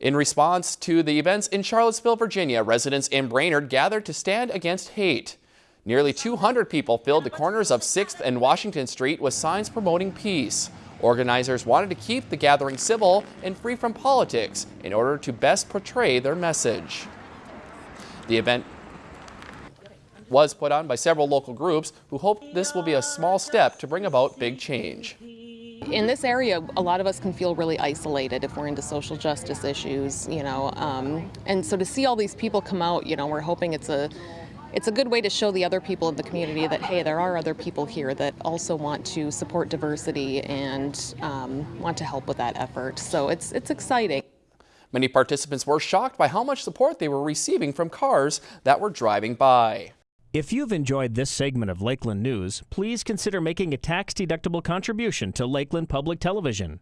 In response to the events in Charlottesville, Virginia, residents in Brainerd gathered to stand against hate. Nearly 200 people filled the corners of 6th and Washington Street with signs promoting peace. Organizers wanted to keep the gathering civil and free from politics in order to best portray their message. The event was put on by several local groups who hope this will be a small step to bring about big change. In this area, a lot of us can feel really isolated if we're into social justice issues, you know, um, and so to see all these people come out, you know, we're hoping it's a it's a good way to show the other people in the community that hey, there are other people here that also want to support diversity and um, want to help with that effort. So it's it's exciting. Many participants were shocked by how much support they were receiving from cars that were driving by. If you've enjoyed this segment of Lakeland News, please consider making a tax-deductible contribution to Lakeland Public Television.